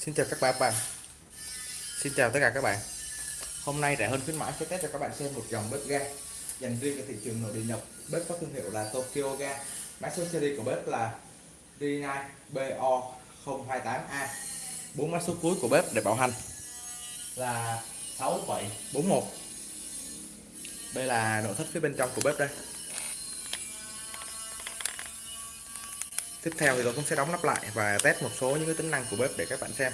Xin chào các bạn Xin chào tất cả các bạn. Hôm nay rẻ hơn khuyến mãi, sẽ test cho các bạn xem một dòng bếp ga dành riêng cho thị trường nội địa nhập bếp có thương hiệu là Tokyo Ga. Mã số series của bếp là D9 BO028A bốn mã số cuối của bếp để bảo hành là 6741 đây là nội thất phía bên trong của bếp đây. Tiếp theo thì tôi cũng sẽ đóng nắp lại và test một số những cái tính năng của bếp để các bạn xem.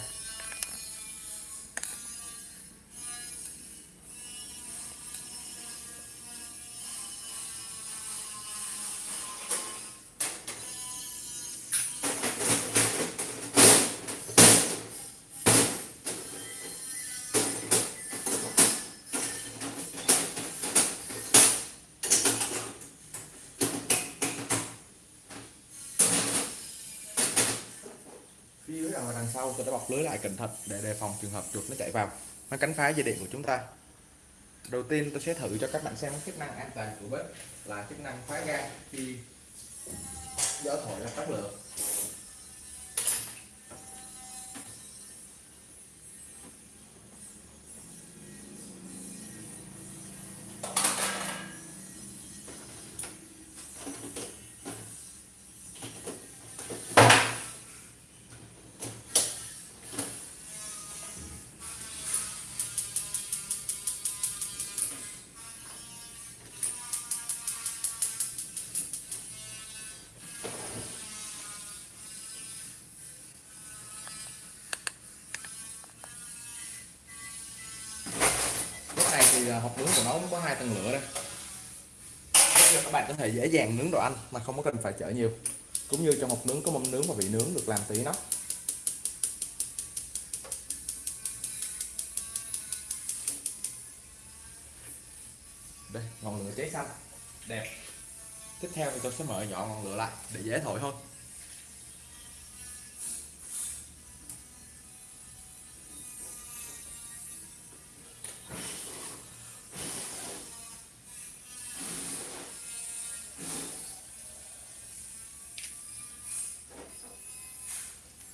Rằng là đằng sau tôi đã bọc lưới lại cẩn thận để đề phòng trường hợp chuột nó chạy vào. Nó cắn phá dây điện của chúng ta. Đầu tiên tôi sẽ thử cho các bạn xem chức năng an toàn của bếp là chức năng khóa ga khi gió thổi ra tắt lửa thì à, hộp nướng của nó cũng có hai tầng lửa đây. Giúp cho các bạn có thể dễ dàng nướng đồ ăn mà không có cần phải chở nhiều. Cũng như trong hộp nướng có mâm nướng và vị nướng được làm từ inox đây, ngọn lửa cháy xanh. Đẹp. Tiếp theo thì tôi sẽ mở nhỏ ngọn lửa lại để dễ thổi hơn.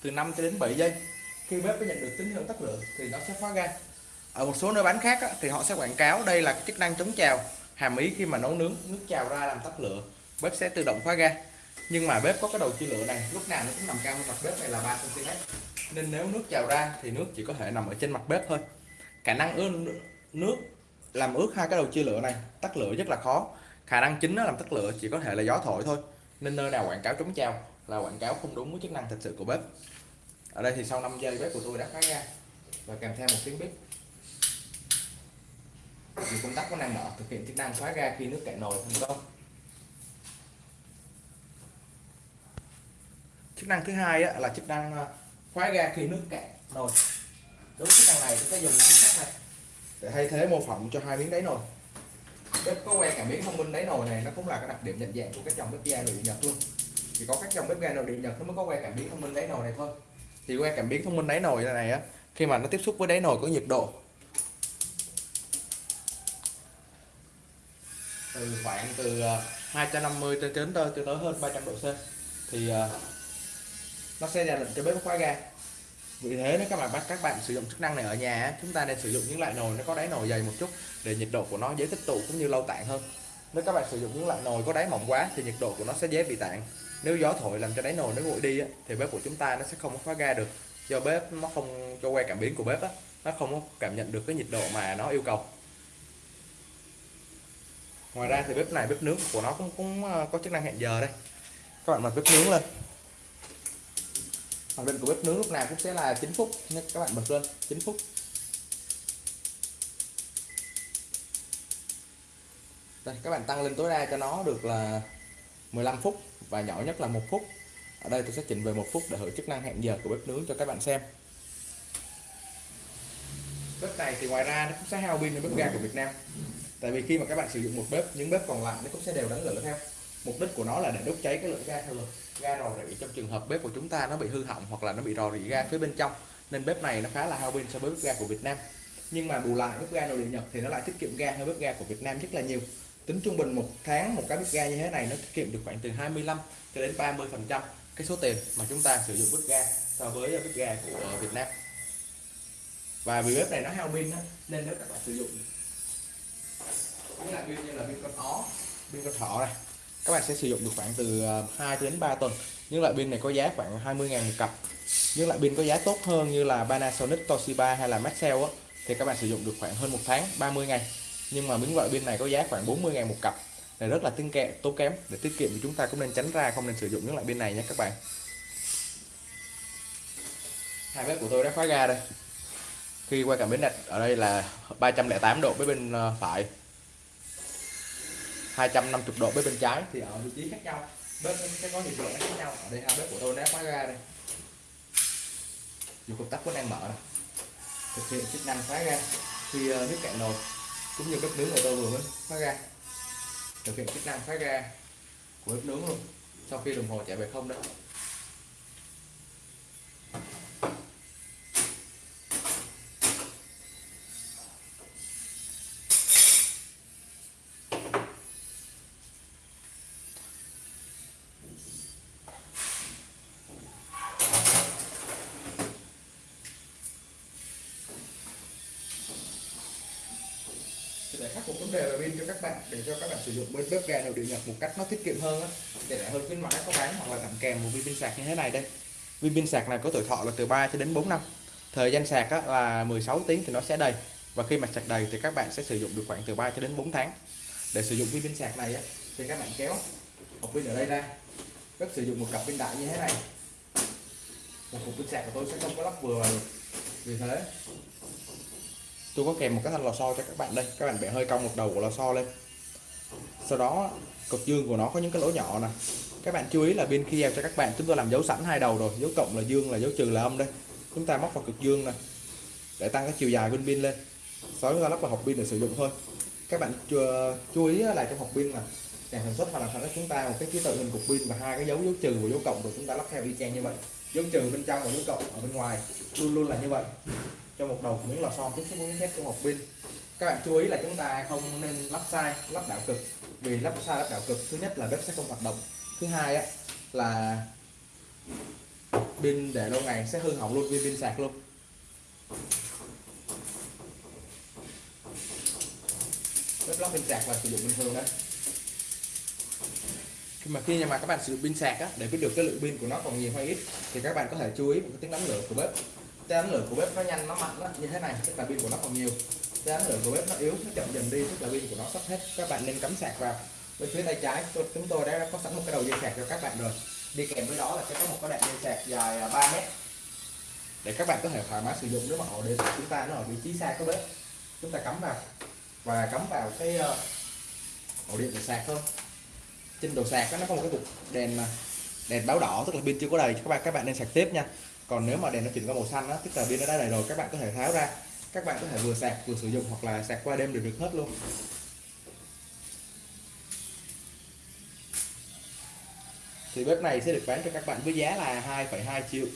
Từ 5 cho đến 7 giây. Khi bếp có nhận được tín hiệu tắt lửa thì nó sẽ khóa ga. Ở một số nơi bán khác á, thì họ sẽ quảng cáo đây là cái chức năng chống trào hàm ý khi mà nấu nướng nước trào ra làm tắt lửa. Bếp sẽ tự động khóa ga. Nhưng mà bếp có cái đầu chia lửa này lúc nào nó cũng nằm cao hơn mặt bếp này là 3 cm nên nếu nước trào ra thì nước chỉ có thể nằm ở trên mặt bếp thôi. Khả năng ướt nước làm ướt hai cái đầu chia lửa này tắt lửa rất là khó. Khả năng chính nó làm tắt lửa chỉ có thể là gió thổi thôi. Nên nơi nào quảng cáo chống trào là quảng cáo không đúng với chức năng thật sự của bếp ở đây thì sau 5 giây bếp của tôi đã khóa ra. Và kèm theo một tiếng bếp. Vì công tắc có năng mở thực hiện chức năng khóa ra khi nước cạn nồi thành công. Chức năng thứ hai á, là chức năng ờ, khóa ra khi nước cạn nồi. Đối với chức năng này chúng ta dùng miếng sắt này. Để thay thế mô phỏng cho hai miếng đáy nồi. Bếp có que cảm biến thông minh đáy nồi này nó cũng là cái đặc điểm nhận dạng của các dòng bếp ga nội địa nhật luôn. Chỉ có các dòng bếp ga nội địa nhật nó mới có que cảm biến thông minh đáy nồi này thôi thì qua cảm biến thông minh đáy nồi này á, khi mà nó tiếp xúc với đáy nồi có nhiệt độ. Từ khoảng từ ờ, 250 cho đến tới, cho tới hơn 300 độ C. Thì ờ, nó sẽ ra lệnh cho bếp khóa ga. Vì thế nếu các bạn bắt, các bạn sử dụng chức năng này ở nhà chúng ta nên sử dụng những loại nồi nó có đáy nồi dày một chút để nhiệt độ của nó dễ tích tụ cũng như lâu tản hơn. Nếu các bạn sử dụng những loại nồi có đáy mỏng quá thì nhiệt độ của nó sẽ dễ bị tản nếu gió thổi làm cho đáy nồi nó nguội đi á, thì bếp của chúng ta nó sẽ không có khóa ga được. Do bếp nó không cho que cảm biến của bếp á, nó không có cảm nhận được cái nhiệt độ mà nó yêu cầu. Ngoài ra thì bếp này bếp nướng của nó cũng cũng ờ, có chức năng hẹn giờ đây. Các bạn bật bếp nướng lên. Hoạt định của bếp nướng lúc nào cũng sẽ là 9 phút nên các bạn bật lên 9 phút. Đây các bạn tăng lên tối đa cho nó được là 15 phút và nhỏ nhất là một phút. Ở đây tôi sẽ chỉnh về một phút để hưởng chức năng hẹn giờ của bếp nướng cho các bạn xem. Bếp này thì ngoài ra nó cũng sẽ hao pin hơn bếp ga của Việt Nam. Tại vì khi mà các bạn sử dụng một bếp, những bếp còn lại nó cũng sẽ đều đánh lửa theo. Mục đích của nó là để đốt cháy cái lượng ga theo lực ga rò rỉ trong trường hợp bếp của chúng ta nó bị hư hỏng hoặc là nó bị rò rỉ ga phía bên trong, nên bếp này nó khá là hao pin so với bếp ga của Việt Nam. Nhưng mà bù lại, bếp ga nội địa Nhật thì nó lại tiết kiệm ga hơn bếp ga của Việt Nam rất là nhiều tính trung bình một tháng một cái bếp ga như thế này nó tiết kiệm được khoảng từ 25 cho đến 30 phần trăm cái số tiền mà chúng ta sử dụng bếp ga so với bếp ga của Việt Nam. Và vì bếp này nó hao pin nên nếu các bạn sử dụng những loại pin như là pin con ó pin con thỏ này các bạn sẽ sử dụng được khoảng từ ờ, 2 đến 3 tuần. Những loại pin này có giá khoảng 20 ngàn một cặp. Những loại pin có giá tốt hơn như là Panasonic, Toshiba hay là Maxell thì các bạn sử dụng được khoảng hơn một tháng 30 ngày nhưng mà những loại pin này có giá khoảng 40 ngàn một cặp. Này rất là tinh kẹo tốn kém. Để tiết kiệm thì chúng ta cũng nên tránh ra, không nên sử dụng những loại pin này nhé các bạn. Hai bếp của tôi đã khóa ga đây. Khi qua cảm biến đặt ở đây là 308 độ với bên ờ, phải. 250 độ với bên trái thì ở vị trí khác nhau. Bếp sẽ có nhiệt độ khác nhau. Ở đây hai bếp của tôi đã khóa ga đây. Dù công tắc vẫn đang mở. Này. thực hiện chức năng khóa ga. Khi ờ, nước cạn nồi cũng như bếp nướng của tôi vừa mới khóa ga thực hiện chức năng khóa ga của bếp nướng luôn. Sau khi đồng hồ chạy về không đấy đề về pin cho các bạn để cho các bạn sử dụng. Bên bếp ga nội điện nhật một cách nó tiết kiệm hơn á để lại hơn khuyến mãi có bán hoặc là tặng kèm một viên pin sạc như thế này đây. Viên pin sạc này có tuổi thọ là từ 3 cho đến 4 năm. Thời gian sạc á, là 16 tiếng thì nó sẽ đầy. Và khi mà sạc đầy thì các bạn sẽ sử dụng được khoảng từ 3 cho đến 4 tháng. Để sử dụng viên pin sạc này á, thì các bạn kéo hộp pin ở đây ra. Rất sử dụng một cặp pin đại như thế này. Một cục pin sạc của tôi sẽ không có lắp vừa vì thế tôi có kèm một cái thanh lò xo cho các bạn đây. Các bạn bẻ hơi cong một đầu của lò xo lên. Sau đó cực dương của nó có những cái lỗ nhỏ nè. Các bạn chú ý là bên khi giao cho các bạn, chúng tôi làm dấu sẵn hai đầu rồi. Dấu cộng là dương là dấu trừ là âm đây. Chúng ta móc vào cực dương nè, để tăng cái chiều dài bên pin lên. Sau đó chúng ta lắp vào hộp pin để sử dụng thôi. Các bạn chú ờ, ý là trong hộp pin là nhà sản xuất hoặc là sản xuất chúng ta, một cái ký tự hình cục pin và hai cái dấu dấu trừ và dấu cộng rồi chúng ta lắp theo y chang như vậy. Dấu trừ bên trong và dấu cộng ở bên ngoài luôn luôn là như vậy cho một đầu miếng lò xo tiếp xúc với thép trong hộp pin các bạn chú ý là chúng ta không nên lắp sai lắp đảo cực. Vì lắp sai lắp đảo cực thứ nhất là bếp sẽ không hoạt động. Thứ hai á là pin để lâu ngày sẽ hư hỏng luôn viên pin sạc luôn. Bếp lắp pin sạc là sử dụng bình thường đấy khi mà khi mà các bạn sử dụng pin sạc á, để biết được cái lượng pin của nó còn nhiều hay ít thì các bạn có thể chú ý một cái tiếng đóng lửa của bếp cái lửa của bếp nó nhanh nó mạnh đó, như thế này tức là pin của nó còn nhiều. Cái lửa của bếp nó yếu nó chậm dần đi tức là pin của nó sắp hết. Các bạn nên cắm sạc vào. Bên phía tay trái chúng tôi đã có sẵn một cái đầu dây sạc cho các bạn rồi. Đi kèm với đó là sẽ có một cái đoạn dây sạc dài à, 3 mét. Để các bạn có thể thoải mái sử dụng nếu mà ổ điện của chúng ta nó ở vị trí xa cái bếp. Chúng ta cắm vào. Và cắm vào cái ờ, ổ điện để sạc thôi. Trên đầu sạc nó có một cái cục đèn à, đèn báo đỏ tức là pin chưa có đầy. Các bạn các bạn nên sạc tiếp nha còn nếu mà đèn nó chuyển qua màu xanh đó tức là pin nó đã đầy rồi các bạn có thể tháo ra. Các bạn có thể vừa sạc vừa sử dụng hoặc là sạc qua đêm đều được hết luôn. Thì bếp này sẽ được bán cho các bạn với giá là 2,2 triệu.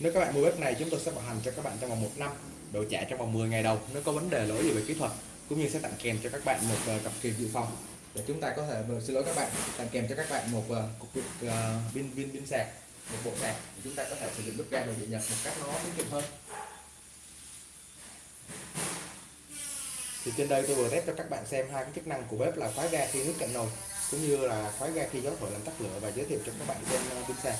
Nếu các bạn mua bếp này chúng tôi sẽ bảo hành cho các bạn trong vòng một năm đổi trả trong vòng 10 ngày đầu nếu có vấn đề lỗi gì về kỹ thuật cũng như sẽ tặng kèm cho các bạn một ờ, cặp kiềm dự phòng. Để chúng ta có thể ờ, xin lỗi các bạn tặng kèm cho các bạn một ờ, cục pin pin pin sạc một bộ sạc thì chúng ta có thể sử dụng bếp ga nội địa nhật một cách nó tiết kiệm hơn. Thì trên đây tôi vừa test cho các bạn xem hai cái chức năng của bếp là khóa ga khi nước cạn nồi cũng như là khóa ga khi gió thổi làm tắt lửa và giới thiệu cho các bạn trên pin sạc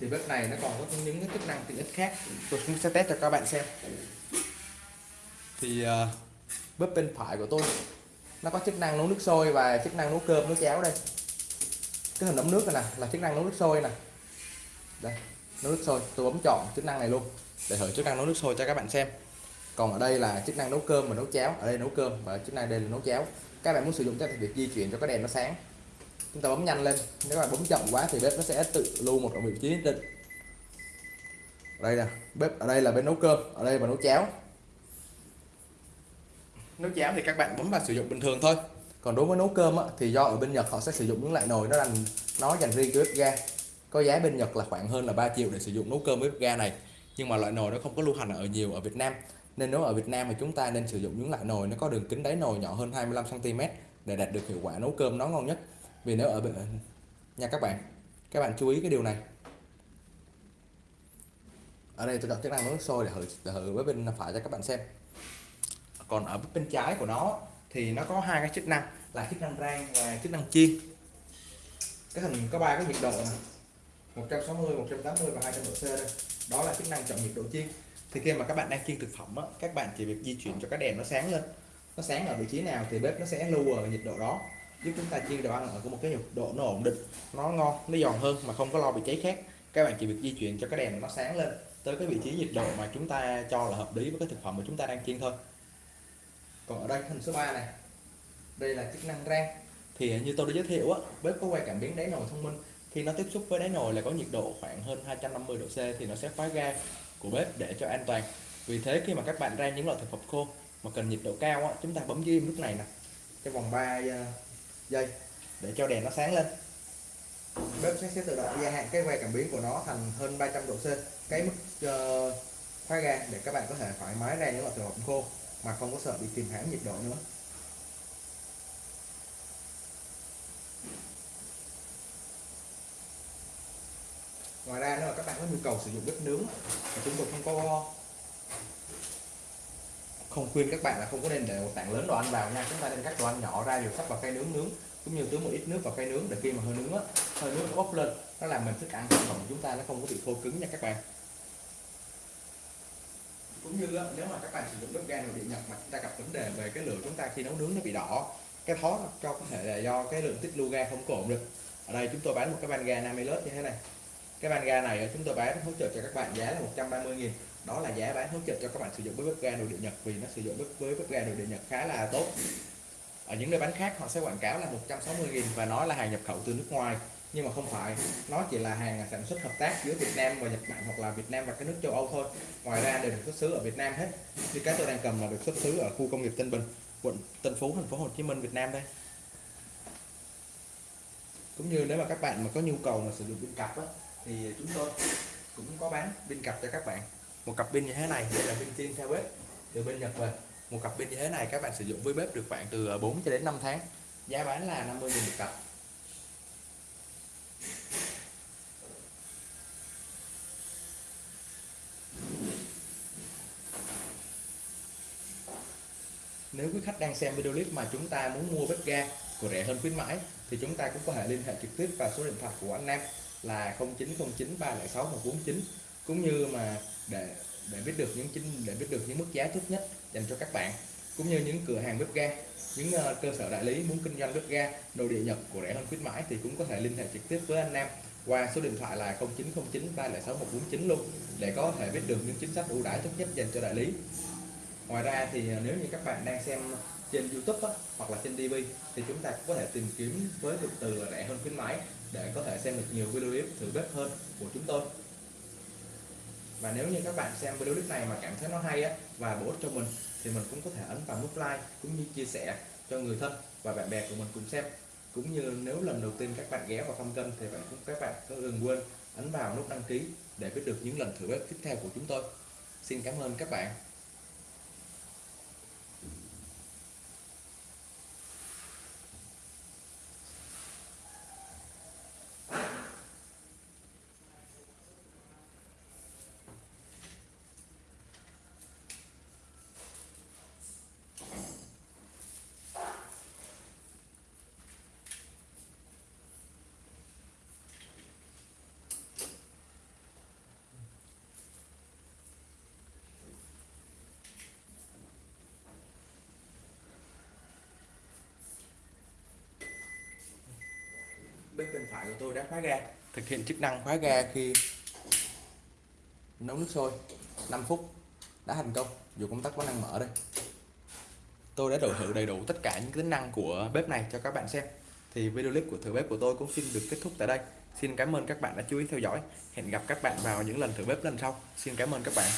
thì bếp này nó còn có những cái chức năng tiện ích khác. Tôi cũng sẽ test cho các bạn xem thì uh, bếp bên phải của tôi nó có chức năng nấu nước sôi và chức năng nấu cơm nấu cháo đây. Cái hình ấm nước này nè là chức năng nấu nước sôi nè. Đây nấu nước sôi tôi bấm chọn chức năng này luôn để thử chức năng nấu nước sôi cho các bạn xem. Còn ở đây là chức năng nấu cơm và nấu cháo ở đây nấu cơm và chức năng đây là nấu cháo. Các bạn muốn sử dụng cho việc di chuyển cho cái đèn nó sáng. Chúng ta bấm nhanh lên nếu mà bấm chậm quá thì bếp nó sẽ tự lưu một vị trí nhất định. Đây nè bếp ở đây là bên nấu cơm ở đây là nấu cháo nấu cháo thì các bạn bấm vào sử dụng bình thường thôi. Còn đối với nấu cơm á, thì do ở bên Nhật họ sẽ sử dụng những loại nồi nó dành nó dành riêng cho bếp ga. Có giá bên Nhật là khoảng hơn là 3 triệu để sử dụng nấu cơm với bếp ga này. Nhưng mà loại nồi nó không có lưu hành ở nhiều ở Việt Nam. Nên nếu ở Việt Nam thì chúng ta nên sử dụng những loại nồi nó có đường kính đáy nồi nhỏ hơn 25 cm để đạt được hiệu quả nấu cơm nó ngon nhất. Vì nếu ở bên nha các bạn các bạn chú ý cái điều này. Ở đây tôi chọn chức năng nấu nước sôi để thử để thử với bên phải cho các bạn xem còn ở bên trái của nó thì nó có hai cái chức năng là chức năng rang và chức năng chiên. Cái hình có ba cái nhiệt độ này 160 180 và 200 độ C đây. Đó là chức năng chọn nhiệt độ chiên. Thì khi mà các bạn đang chiên thực phẩm á, các bạn chỉ việc di chuyển cho cái đèn nó sáng lên. Nó sáng ở vị trí nào thì bếp nó sẽ lưu ở nhiệt độ đó giúp chúng ta chiên đồ ăn ở một cái nhiệt độ nó ổn định nó ngon nó giòn hơn mà không có lo bị cháy khét. Các bạn chỉ việc di chuyển cho cái đèn nó sáng lên tới cái vị trí nhiệt độ mà chúng ta cho là hợp lý với cái thực phẩm mà chúng ta đang chiên thôi còn ở đây hình số 3 này. Đây là chức năng rang. Thì như tôi đã giới thiệu á bếp có quay cảm biến đáy nồi thông minh. Khi nó tiếp xúc với đáy nồi là có nhiệt độ khoảng hơn 250 độ C thì nó sẽ khóa ga của bếp để cho an toàn. Vì thế khi mà các bạn rang những loại thực phẩm khô mà cần nhiệt độ cao á, chúng ta bấm dưới lúc này nè. Trong vòng 3 ờ, giây để cho đèn nó sáng lên. Bếp sẽ, sẽ tự động gia hạn cái quay cảm biến của nó thành hơn 300 độ C. Cái mức ờ, uh, khóa ga để các bạn có thể thoải mái rang những loại thực phẩm khô mà không có sợ bị kìm hãm nhiệt độ nữa. Ngoài ra nếu mà các bạn có nhu cầu sử dụng bếp nướng thì chúng tôi không có không khuyên các bạn là không có nên để một tảng lớn đồ ăn vào nha. Chúng ta nên cắt đồ ăn nhỏ ra rồi sắp vào cây nướng nướng, cũng như tưới một ít nước vào cây nướng để khi mà hơi nướng á, hơi nướng nó bốc lên, nó làm mình thức ăn trong của chúng ta nó không có bị khô cứng nha các bạn cũng như nếu mà các bạn sử dụng bếp ga nội địa nhật mà chúng ta gặp vấn đề về cái lửa chúng ta khi nấu nướng nó bị đỏ, cái thó cho có thể là do cái lượng tích lưu ga không có ổn được. Ở đây chúng tôi bán một cái van ga Namilus như thế này. Cái van ga này chúng tôi bán hỗ trợ cho các bạn giá là 130 nghìn. Đó là giá bán hỗ trợ cho các bạn sử dụng với bếp ga nội địa Nhật vì nó sử dụng với bếp ga nội địa Nhật khá là tốt. Ở những nơi bán khác họ sẽ quảng cáo là 160 nghìn và nói là hàng nhập khẩu từ nước ngoài nhưng mà không phải. Nó chỉ là hàng sản xuất hợp tác giữa Việt Nam và Nhật Bản hoặc là Việt Nam và các nước châu Âu thôi. Ngoài ra đều được xuất xứ ở Việt Nam hết. Như cái tôi đang cầm là được xuất xứ ở khu công nghiệp Tân Bình quận Tân Phú thành phố Hồ Chí Minh Việt Nam đây. Cũng như nếu mà các bạn mà có nhu cầu mà sử dụng pin cặp á, thì chúng tôi cũng có bán pin cặp cho các bạn. Một cặp pin như thế này đây là pin tiên theo bếp từ bên Nhật về. Một cặp pin như thế này các bạn sử dụng với bếp được khoảng từ à, 4 cho đến 5 tháng. Giá bán là 50 000 một cặp. Nếu quý khách đang xem video clip mà chúng ta muốn mua bếp ga của rẻ hơn khuyến mãi thì chúng ta cũng có thể liên hệ trực tiếp vào số điện thoại của anh Nam là 0909 306 149 cũng như mà để để biết được những chính để biết được những mức giá tốt nhất dành cho các bạn cũng như những cửa hàng bếp ga những uh, cơ sở đại lý muốn kinh doanh bếp ga đồ địa Nhật của rẻ hơn khuyến mãi thì cũng có thể liên hệ trực tiếp với anh Nam qua số điện thoại là 0909 306 149 luôn để có thể biết được những chính sách ưu đãi tốt nhất dành cho đại lý ngoài ra thì à, nếu như các bạn đang xem trên YouTube á, hoặc là trên TV thì chúng ta cũng có thể tìm kiếm với cụm từ là rẻ hơn khuyến mãi để có thể xem được nhiều video clip thử bếp hơn của chúng tôi. Và nếu như các bạn xem video clip này mà cảm thấy nó hay á và bổ ích cho mình thì mình cũng có thể ấn vào nút like cũng như chia sẻ cho người thân và bạn bè của mình cùng xem. Cũng như nếu lần đầu tiên các bạn ghé vào thăm kênh thì bạn cũng các bạn đừng quên ấn vào nút đăng ký để biết được những lần thử bếp tiếp theo của chúng tôi. Xin cảm ơn các bạn. Bếp bên phải của tôi đã khóa ga. Thực hiện chức năng. Khóa ga khi nấu nước sôi. 5 phút. Đã thành công. Dù công tắc vẫn đang mở đây. Tôi đã đổi thử đầy đủ tất cả những tính năng của bếp này cho các bạn xem. Thì video clip của thử bếp của tôi cũng xin được kết thúc tại đây. Xin cảm ơn các bạn đã chú ý theo dõi. Hẹn gặp các bạn vào những lần thử bếp lần sau. Xin cảm ơn các bạn